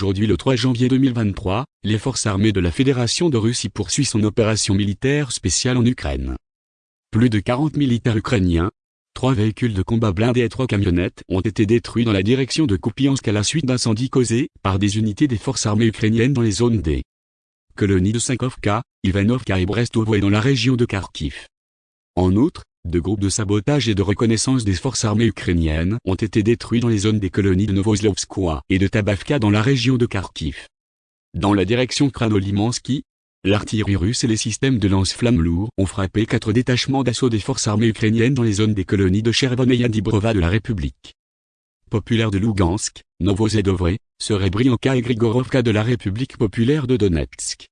Aujourd'hui le 3 janvier 2023, les forces armées de la Fédération de Russie poursuivent son opération militaire spéciale en Ukraine. Plus de 40 militaires ukrainiens, trois véhicules de combat blindés et trois camionnettes ont été détruits dans la direction de Kupiansk à la suite d'incendies causés par des unités des forces armées ukrainiennes dans les zones D. Colonies de Sankovka, Ivanovka et Brestovo et dans la région de Kharkiv. En outre, deux groupes de sabotage et de reconnaissance des forces armées ukrainiennes ont été détruits dans les zones des colonies de Novoslovskoye et de Tabavka dans la région de Kharkiv. Dans la direction Kranolimansky, l'artillerie russe et les systèmes de lance-flammes lourds ont frappé quatre détachements d'assaut des forces armées ukrainiennes dans les zones des colonies de Chervon et Yadibrova de la République populaire de Lugansk, Novozedovre, Serebrianka et Grigorovka de la République populaire de Donetsk.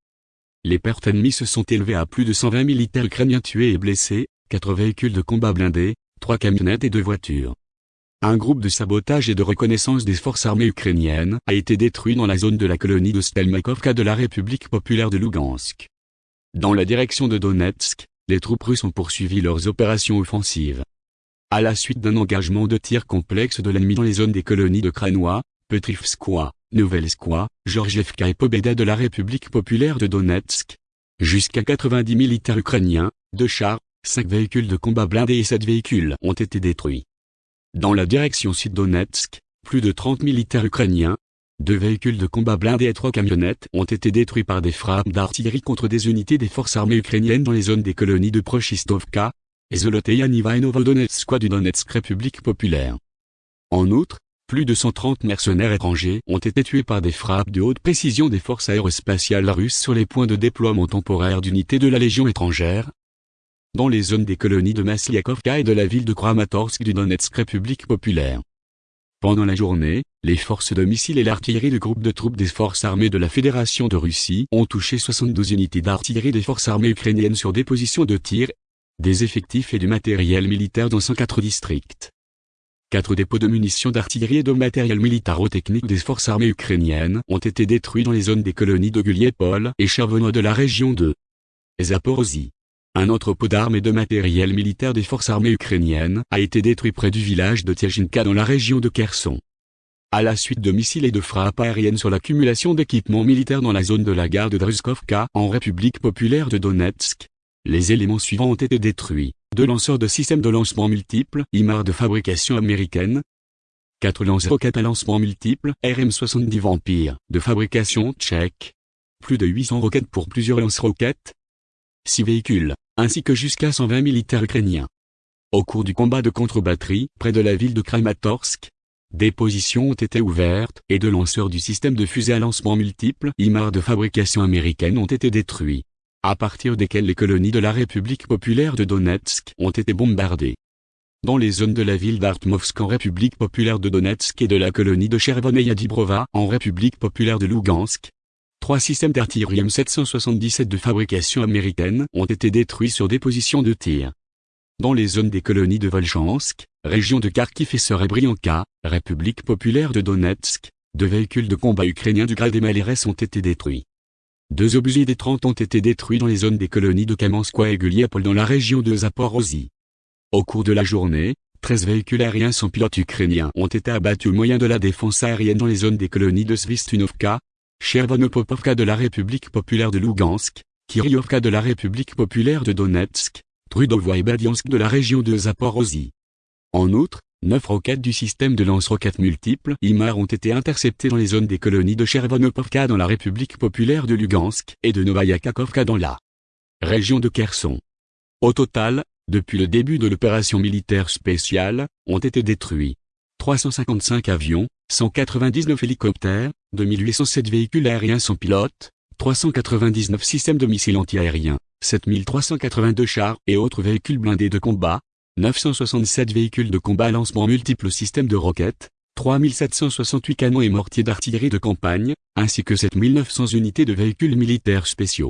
Les pertes ennemies se sont élevées à plus de 120 militaires ukrainiens tués et blessés, 4 véhicules de combat blindés, 3 camionnettes et 2 voitures. Un groupe de sabotage et de reconnaissance des forces armées ukrainiennes a été détruit dans la zone de la colonie de Stelmakovka de la République populaire de Lugansk. Dans la direction de Donetsk, les troupes russes ont poursuivi leurs opérations offensives. À la suite d'un engagement de tir complexe de l'ennemi dans les zones des colonies de Kranois, Petrivskoye, Novelskoye, Georgievka et Pobeda de la République populaire de Donetsk, jusqu'à 90 militaires ukrainiens, deux chars, 5 véhicules de combat blindés et 7 véhicules ont été détruits. Dans la direction sud-Donetsk, plus de 30 militaires ukrainiens, deux véhicules de combat blindés et trois camionnettes ont été détruits par des frappes d'artillerie contre des unités des forces armées ukrainiennes dans les zones des colonies de Prochistovka, et Zoloteyanova et Novodonetsk du Donetsk République populaire. En outre, plus de 130 mercenaires étrangers ont été tués par des frappes de haute précision des forces aérospatiales russes sur les points de déploiement temporaire d'unités de la Légion étrangère, dans les zones des colonies de Masliakovka et de la ville de Kramatorsk du Donetsk République populaire. Pendant la journée, les forces de missiles et l'artillerie de groupes de troupes des forces armées de la Fédération de Russie ont touché 72 unités d'artillerie des forces armées ukrainiennes sur des positions de tir, des effectifs et du matériel militaire dans 104 districts. Quatre dépôts de munitions d'artillerie et de matériel militaro-technique des forces armées ukrainiennes ont été détruits dans les zones des colonies de Guliepol et Chervono de la région de Zaporozhye. Un entrepôt d'armes et de matériel militaire des forces armées ukrainiennes a été détruit près du village de Tiajinka dans la région de Kherson. À la suite de missiles et de frappes aériennes sur l'accumulation d'équipements militaires dans la zone de la gare de Druzkovka en République populaire de Donetsk, les éléments suivants ont été détruits. Deux lanceurs de systèmes de lancement multiples, IMAR de fabrication américaine. Quatre lance-roquettes à lancement multiple, RM-70 Vampire, de fabrication tchèque. Plus de 800 roquettes pour plusieurs lance-roquettes. Six véhicules, ainsi que jusqu'à 120 militaires ukrainiens. Au cours du combat de contre-batterie, près de la ville de Kramatorsk, des positions ont été ouvertes et deux lanceurs du système de fusée à lancement multiple IMAR de fabrication américaine ont été détruits, à partir desquels les colonies de la République populaire de Donetsk ont été bombardées. Dans les zones de la ville d'Artmovsk en République populaire de Donetsk et de la colonie de Chervon et en République populaire de Lugansk, Trois systèmes d'artillerie M777 de fabrication américaine ont été détruits sur des positions de tir. Dans les zones des colonies de Volchansk, région de Kharkiv et Serebrianka, République populaire de Donetsk, deux véhicules de combat ukrainiens du grade des Malérès ont été détruits. Deux obusiers des 30 ont été détruits dans les zones des colonies de Kamenskoye et Guliapol dans la région de Zaporozhye. Au cours de la journée, 13 véhicules aériens sans pilote ukrainiens ont été abattus au moyen de la défense aérienne dans les zones des colonies de Svistunovka, Chervonopopovka de la République populaire de Lugansk, Kiryovka de la République populaire de Donetsk, Trudovo et Badiansk de la région de Zaporozhye. En outre, neuf roquettes du système de lance-roquettes multiples IMAR ont été interceptées dans les zones des colonies de Chervonopovka dans la République populaire de Lugansk et de Novaya Kakovka dans la région de Kherson. Au total, depuis le début de l'opération militaire spéciale, ont été détruits 355 avions, 199 hélicoptères, 2807 véhicules aériens sans pilote, 399 systèmes de missiles antiaériens, 7382 chars et autres véhicules blindés de combat, 967 véhicules de combat lancement multiples systèmes de roquettes, 3768 canons et mortiers d'artillerie de campagne, ainsi que 7900 unités de véhicules militaires spéciaux.